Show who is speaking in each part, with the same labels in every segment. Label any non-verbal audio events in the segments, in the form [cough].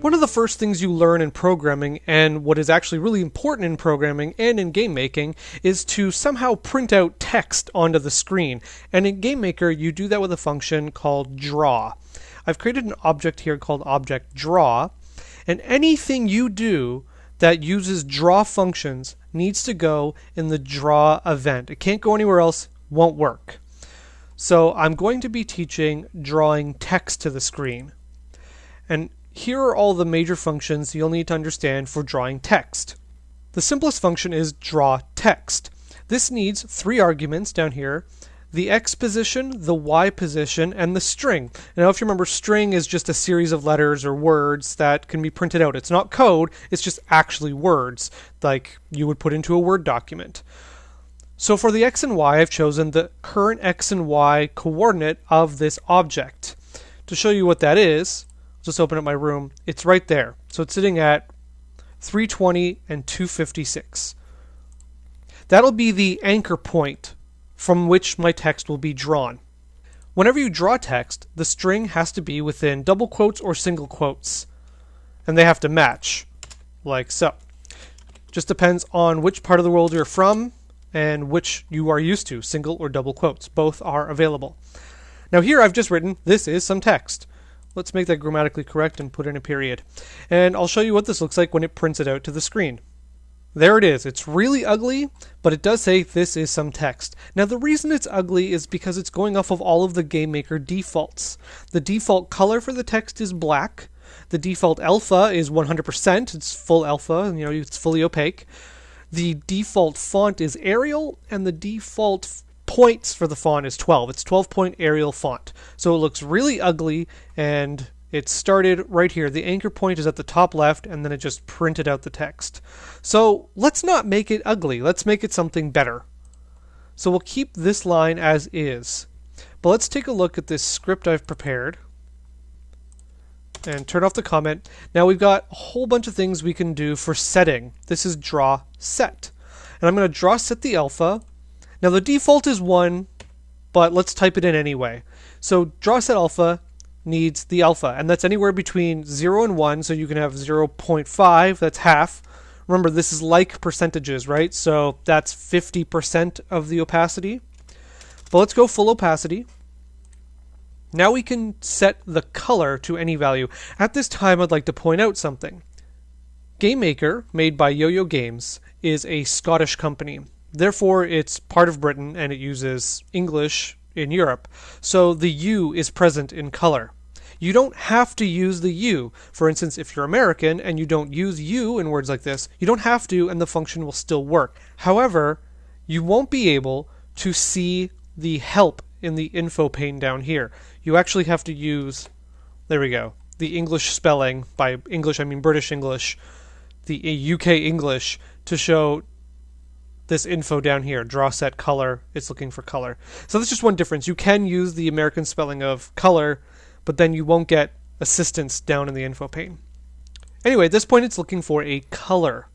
Speaker 1: One of the first things you learn in programming, and what is actually really important in programming and in game making, is to somehow print out text onto the screen. And in GameMaker, you do that with a function called draw. I've created an object here called object draw, and anything you do that uses draw functions needs to go in the draw event. It can't go anywhere else, won't work. So I'm going to be teaching drawing text to the screen. And here are all the major functions you'll need to understand for drawing text. The simplest function is draw text. This needs three arguments down here, the x position, the y position, and the string. Now if you remember, string is just a series of letters or words that can be printed out. It's not code, it's just actually words, like you would put into a Word document. So for the x and y, I've chosen the current x and y coordinate of this object. To show you what that is, just open up my room. It's right there. So it's sitting at 320 and 256. That'll be the anchor point from which my text will be drawn. Whenever you draw text, the string has to be within double quotes or single quotes, and they have to match, like so. Just depends on which part of the world you're from and which you are used to, single or double quotes. Both are available. Now here I've just written, this is some text. Let's make that grammatically correct and put in a period. And I'll show you what this looks like when it prints it out to the screen. There it is. It's really ugly, but it does say this is some text. Now the reason it's ugly is because it's going off of all of the GameMaker defaults. The default color for the text is black. The default alpha is 100%. It's full alpha, you know, it's fully opaque. The default font is Arial, and the default points for the font is 12. It's 12 point Arial font. So it looks really ugly and it started right here. The anchor point is at the top left and then it just printed out the text. So let's not make it ugly. Let's make it something better. So we'll keep this line as is. But let's take a look at this script I've prepared and turn off the comment. Now we've got a whole bunch of things we can do for setting. This is draw set. And I'm going to draw set the alpha now the default is 1, but let's type it in anyway. So draw set alpha needs the alpha, and that's anywhere between 0 and 1, so you can have 0.5, that's half. Remember, this is like percentages, right? So that's 50% of the opacity. But let's go full opacity. Now we can set the color to any value. At this time, I'd like to point out something. GameMaker, made by Yo-Yo Games, is a Scottish company. Therefore, it's part of Britain and it uses English in Europe. So the U is present in color. You don't have to use the U. For instance, if you're American and you don't use U in words like this, you don't have to and the function will still work. However, you won't be able to see the help in the info pane down here. You actually have to use, there we go, the English spelling, by English I mean British English, the UK English, to show this info down here, draw set color, it's looking for color. So that's just one difference. You can use the American spelling of color, but then you won't get assistance down in the info pane. Anyway, at this point it's looking for a color.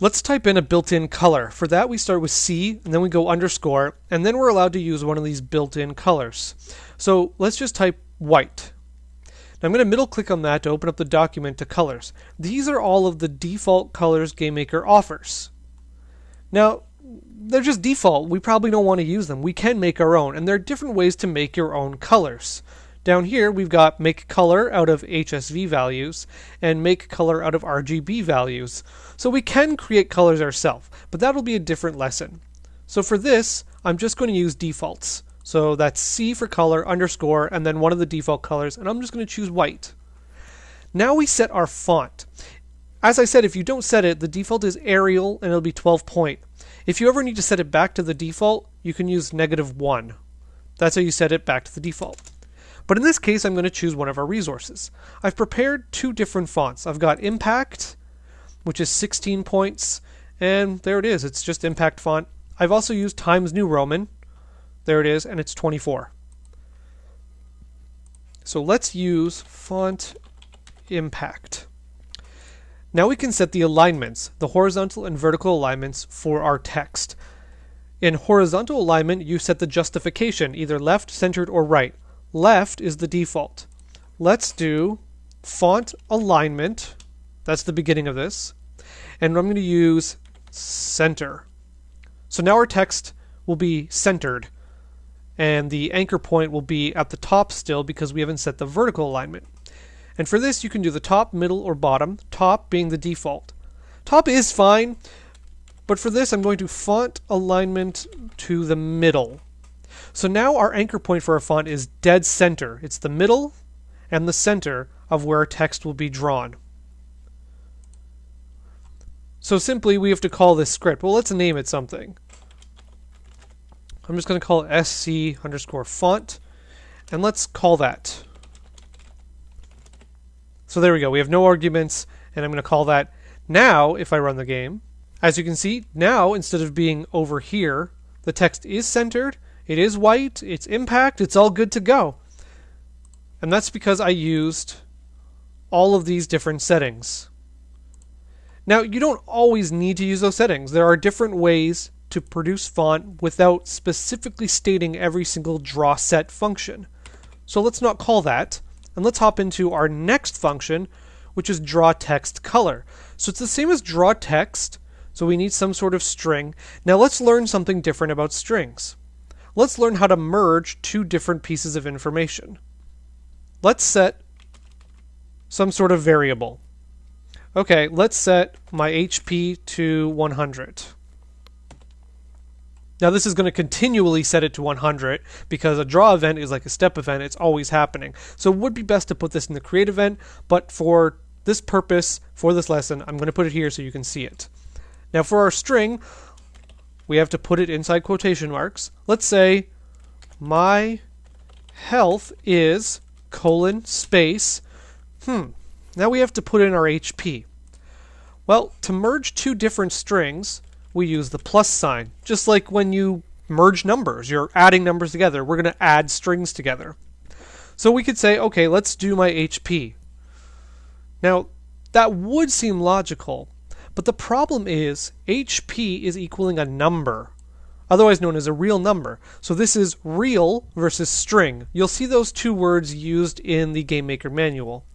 Speaker 1: Let's type in a built-in color. For that we start with C, and then we go underscore, and then we're allowed to use one of these built-in colors. So let's just type white. Now I'm going to middle click on that to open up the document to colors. These are all of the default colors GameMaker offers. Now, they're just default. We probably don't want to use them. We can make our own, and there are different ways to make your own colors. Down here, we've got make color out of HSV values and make color out of RGB values. So we can create colors ourselves, but that'll be a different lesson. So for this, I'm just going to use defaults. So that's C for color underscore and then one of the default colors, and I'm just going to choose white. Now we set our font. As I said, if you don't set it, the default is Arial and it'll be 12 point. If you ever need to set it back to the default, you can use negative 1. That's how you set it back to the default. But in this case, I'm going to choose one of our resources. I've prepared two different fonts. I've got Impact, which is 16 points, and there it is. It's just Impact font. I've also used Times New Roman. There it is, and it's 24. So let's use Font Impact. Now we can set the alignments, the horizontal and vertical alignments for our text. In horizontal alignment, you set the justification, either left, centered, or right. Left is the default. Let's do font alignment. That's the beginning of this. And I'm going to use center. So now our text will be centered. And the anchor point will be at the top still because we haven't set the vertical alignment. And for this, you can do the top, middle, or bottom, top being the default. Top is fine, but for this, I'm going to font alignment to the middle. So now our anchor point for our font is dead center. It's the middle and the center of where text will be drawn. So simply, we have to call this script. Well, let's name it something. I'm just going to call it sc underscore font, and let's call that. So there we go. We have no arguments, and I'm going to call that. Now, if I run the game, as you can see, now instead of being over here, the text is centered, it is white, it's impact, it's all good to go. And that's because I used all of these different settings. Now, you don't always need to use those settings. There are different ways to produce font without specifically stating every single draw set function. So let's not call that. And let's hop into our next function, which is draw text color. So it's the same as draw text, so we need some sort of string. Now let's learn something different about strings. Let's learn how to merge two different pieces of information. Let's set some sort of variable. Okay, let's set my HP to 100. Now this is going to continually set it to 100 because a draw event is like a step event, it's always happening. So it would be best to put this in the create event, but for this purpose, for this lesson, I'm going to put it here so you can see it. Now for our string, we have to put it inside quotation marks. Let's say my health is colon space. Hmm. Now we have to put in our HP. Well, to merge two different strings, we use the plus sign. Just like when you merge numbers, you're adding numbers together. We're going to add strings together. So we could say, okay, let's do my HP. Now, that would seem logical, but the problem is HP is equaling a number, otherwise known as a real number. So this is real versus string. You'll see those two words used in the GameMaker manual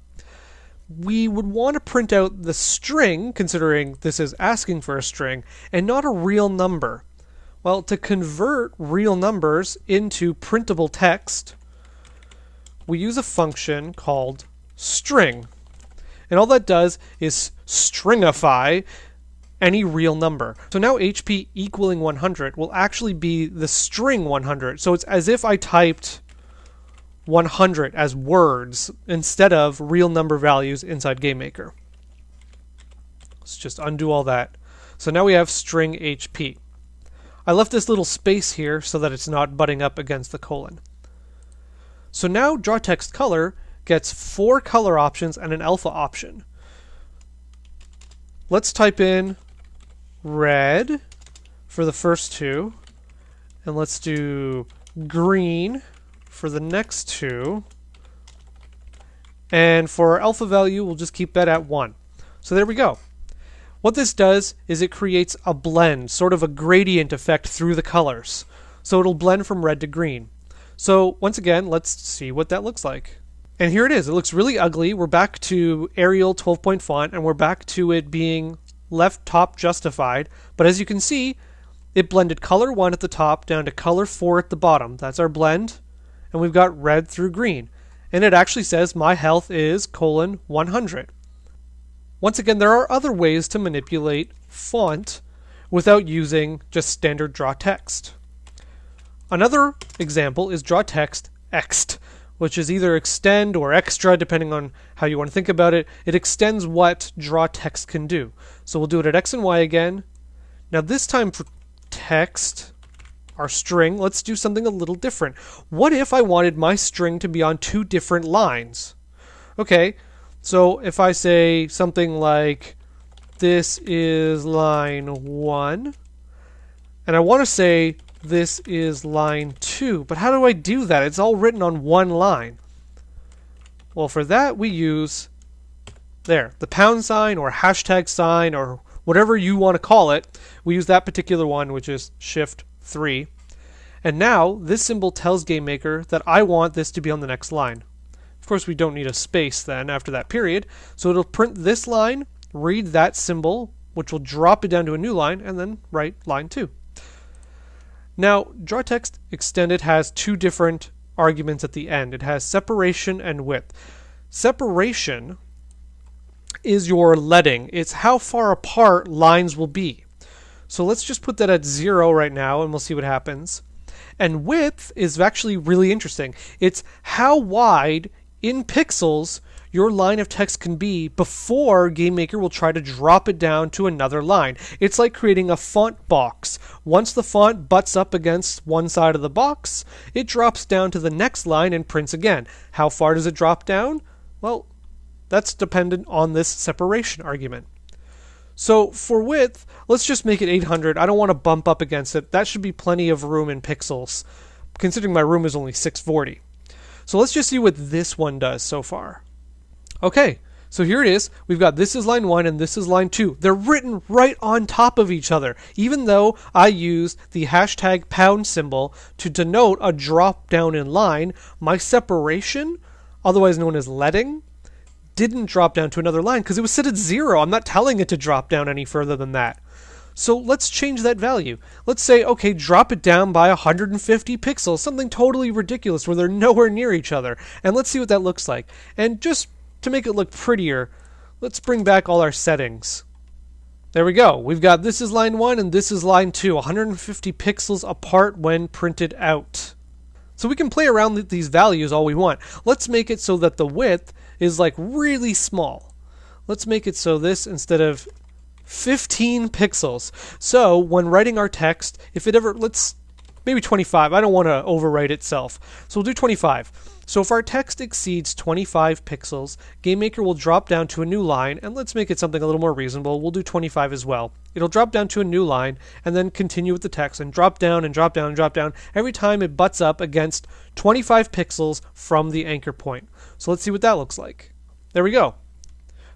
Speaker 1: we would want to print out the string, considering this is asking for a string, and not a real number. Well, to convert real numbers into printable text, we use a function called string. And all that does is stringify any real number. So now HP equaling 100 will actually be the string 100. So it's as if I typed 100 as words instead of real number values inside GameMaker. Let's just undo all that. So now we have string HP. I left this little space here so that it's not butting up against the colon. So now draw text color gets four color options and an alpha option. Let's type in red for the first two, and let's do green for the next two. And for our alpha value, we'll just keep that at 1. So there we go. What this does is it creates a blend, sort of a gradient effect through the colors. So it'll blend from red to green. So once again, let's see what that looks like. And here it is. It looks really ugly. We're back to Arial 12 point font, and we're back to it being left top justified. But as you can see, it blended color 1 at the top down to color 4 at the bottom. That's our blend and we've got red through green. And it actually says my health is colon 100. Once again, there are other ways to manipulate font without using just standard draw text. Another example is draw text ext, which is either extend or extra, depending on how you want to think about it. It extends what draw text can do. So we'll do it at x and y again. Now this time for text, our string, let's do something a little different. What if I wanted my string to be on two different lines? Okay, so if I say something like, this is line 1, and I want to say this is line 2, but how do I do that? It's all written on one line. Well, for that we use, there, the pound sign or hashtag sign or whatever you want to call it. We use that particular one, which is shift 3. And now this symbol tells GameMaker that I want this to be on the next line. Of course, we don't need a space then after that period. So it'll print this line, read that symbol, which will drop it down to a new line, and then write line 2. Now, draw text extended has two different arguments at the end. It has separation and width. Separation is your leading. It's how far apart lines will be. So let's just put that at 0 right now and we'll see what happens. And width is actually really interesting. It's how wide in pixels your line of text can be before GameMaker will try to drop it down to another line. It's like creating a font box. Once the font butts up against one side of the box, it drops down to the next line and prints again. How far does it drop down? Well, that's dependent on this separation argument. So for width, let's just make it 800. I don't want to bump up against it. That should be plenty of room in pixels, considering my room is only 640. So let's just see what this one does so far. Okay, so here it is. We've got this is line 1 and this is line 2. They're written right on top of each other, even though I used the hashtag pound symbol to denote a drop down in line. My separation, otherwise known as leading, didn't drop down to another line because it was set at 0. I'm not telling it to drop down any further than that. So let's change that value. Let's say, okay, drop it down by 150 pixels, something totally ridiculous where they're [laughs] nowhere near each other. And let's see what that looks like. And just to make it look prettier, let's bring back all our settings. There we go. We've got this is line 1 and this is line 2, 150 pixels apart when printed out. So we can play around with these values all we want. Let's make it so that the width is like really small. Let's make it so this instead of 15 pixels. So when writing our text, if it ever, let's maybe 25. I don't want to overwrite itself. So we'll do 25. So if our text exceeds 25 pixels, GameMaker will drop down to a new line, and let's make it something a little more reasonable. We'll do 25 as well. It'll drop down to a new line, and then continue with the text, and drop down and drop down and drop down every time it butts up against 25 pixels from the anchor point. So let's see what that looks like. There we go.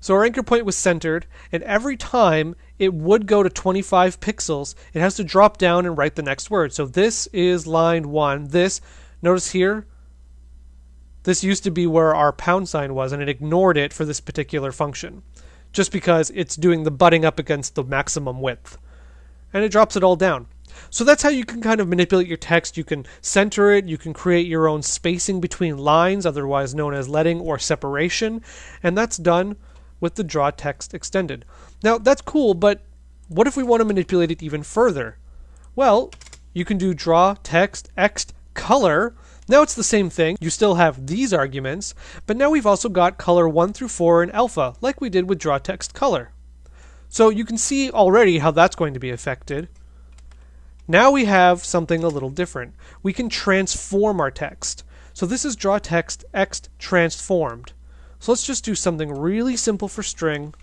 Speaker 1: So our anchor point was centered, and every time it would go to 25 pixels, it has to drop down and write the next word. So this is line 1. This, notice here, this used to be where our pound sign was, and it ignored it for this particular function, just because it's doing the butting up against the maximum width. And it drops it all down. So that's how you can kind of manipulate your text. You can center it, you can create your own spacing between lines, otherwise known as leading or separation, and that's done with the draw text extended. Now, that's cool, but what if we want to manipulate it even further? Well, you can do draw text ext color now it's the same thing, you still have these arguments, but now we've also got color 1 through 4 in alpha, like we did with draw text color. So you can see already how that's going to be affected. Now we have something a little different. We can transform our text. So this is draw text ext transformed. So let's just do something really simple for string.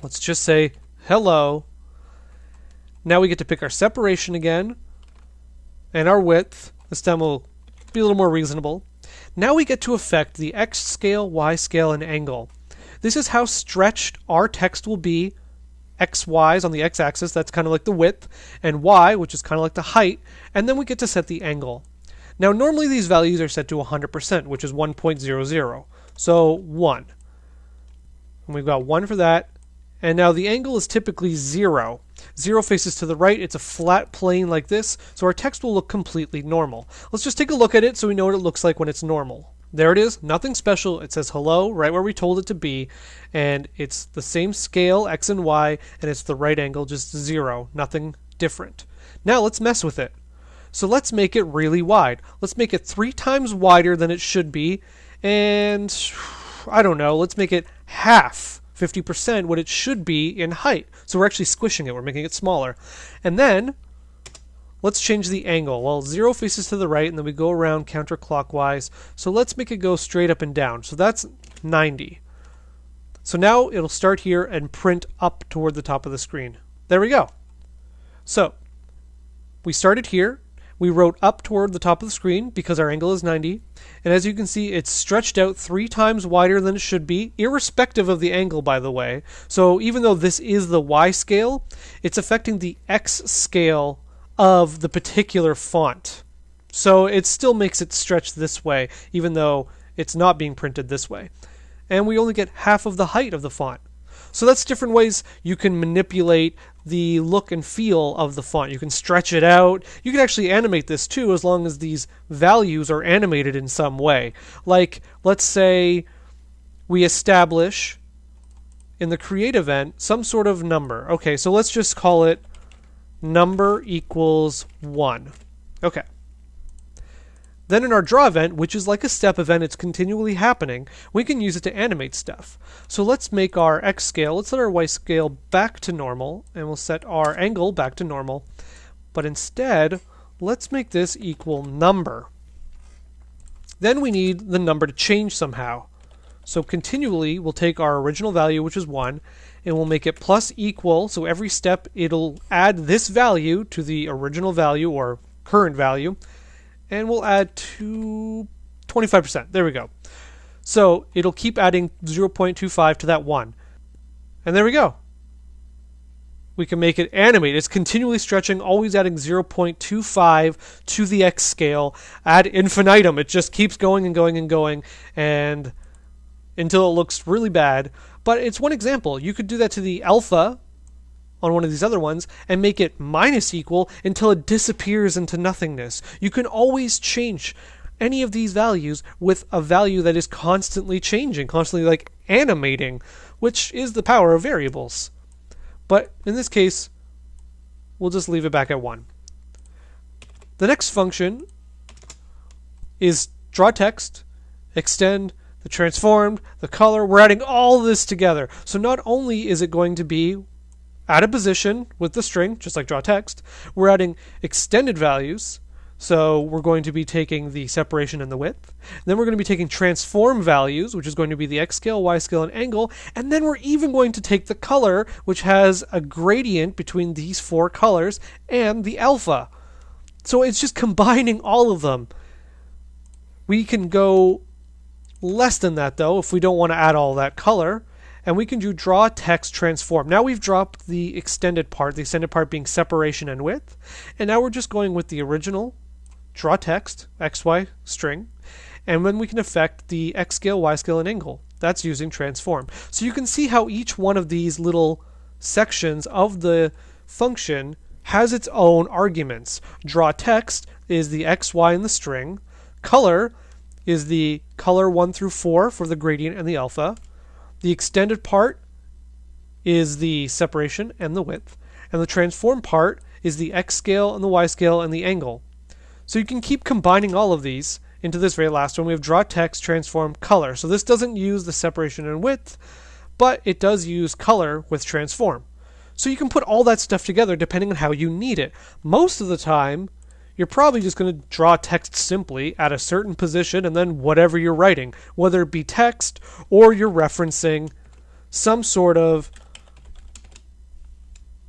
Speaker 1: Let's just say hello. Now we get to pick our separation again and our width. This time we'll be a little more reasonable. Now we get to affect the x scale, y scale, and angle. This is how stretched our text will be x, y's on the x axis, that's kind of like the width, and y, which is kind of like the height, and then we get to set the angle. Now, normally these values are set to 100%, which is 1.00. So 1. And we've got 1 for that. And now the angle is typically 0. 0 faces to the right, it's a flat plane like this, so our text will look completely normal. Let's just take a look at it so we know what it looks like when it's normal. There it is, nothing special. It says hello right where we told it to be, and it's the same scale, x and y, and it's the right angle, just zero, nothing different. Now let's mess with it. So let's make it really wide. Let's make it three times wider than it should be, and I don't know, let's make it half 50% what it should be in height. So we're actually squishing it, we're making it smaller. And then let's change the angle. Well, 0 faces to the right, and then we go around counterclockwise. So let's make it go straight up and down. So that's 90. So now it'll start here and print up toward the top of the screen. There we go. So we started here, we wrote up toward the top of the screen because our angle is 90. And as you can see, it's stretched out three times wider than it should be, irrespective of the angle, by the way. So even though this is the Y scale, it's affecting the X scale of the particular font. So it still makes it stretch this way, even though it's not being printed this way. And we only get half of the height of the font. So that's different ways you can manipulate the look and feel of the font. You can stretch it out. You can actually animate this too as long as these values are animated in some way. Like, let's say we establish in the create event some sort of number. Okay, so let's just call it number equals 1. Okay. Then in our draw event, which is like a step event, it's continually happening, we can use it to animate stuff. So let's make our X scale, let's set our Y scale back to normal, and we'll set our angle back to normal. But instead, let's make this equal number. Then we need the number to change somehow. So continually, we'll take our original value, which is 1, and we'll make it plus equal. So every step, it'll add this value to the original value or current value, and we'll add to 25%. There we go. So it'll keep adding 0.25 to that 1. And there we go. We can make it animate. It's continually stretching, always adding 0.25 to the X scale ad infinitum. It just keeps going and going and going. And until it looks really bad. But it's one example. You could do that to the alpha on one of these other ones and make it minus equal until it disappears into nothingness. You can always change any of these values with a value that is constantly changing, constantly like animating, which is the power of variables. But in this case, we'll just leave it back at 1. The next function is draw text, extend, the transformed, the color. We're adding all this together. So not only is it going to be at a position with the string, just like draw text, we're adding extended values. So we're going to be taking the separation and the width. Then we're going to be taking transform values, which is going to be the x scale, y scale, and angle. And then we're even going to take the color, which has a gradient between these four colors, and the alpha. So it's just combining all of them. We can go less than that though if we don't want to add all that color. And we can do draw text transform. Now we've dropped the extended part, the extended part being separation and width. And now we're just going with the original draw text, XY string. And then we can affect the X scale, Y scale, and angle. That's using transform. So you can see how each one of these little sections of the function has its own arguments. Draw text is the X, Y, and the string. Color is the color 1 through 4 for the gradient and the alpha. The extended part is the separation and the width. And the transform part is the x scale and the y scale and the angle. So you can keep combining all of these into this very last one. We have draw text, transform, color. So this doesn't use the separation and width, but it does use color with transform. So you can put all that stuff together depending on how you need it. Most of the time, you're probably just going to draw text simply at a certain position and then whatever you're writing, whether it be text or you're referencing some sort of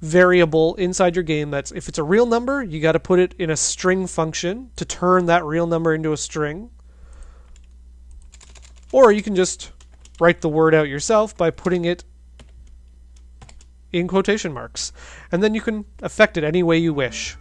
Speaker 1: variable inside your game that's if it's a real number, you got to put it in a string function to turn that real number into a string. Or you can just write the word out yourself by putting it in quotation marks. And then you can affect it any way you wish.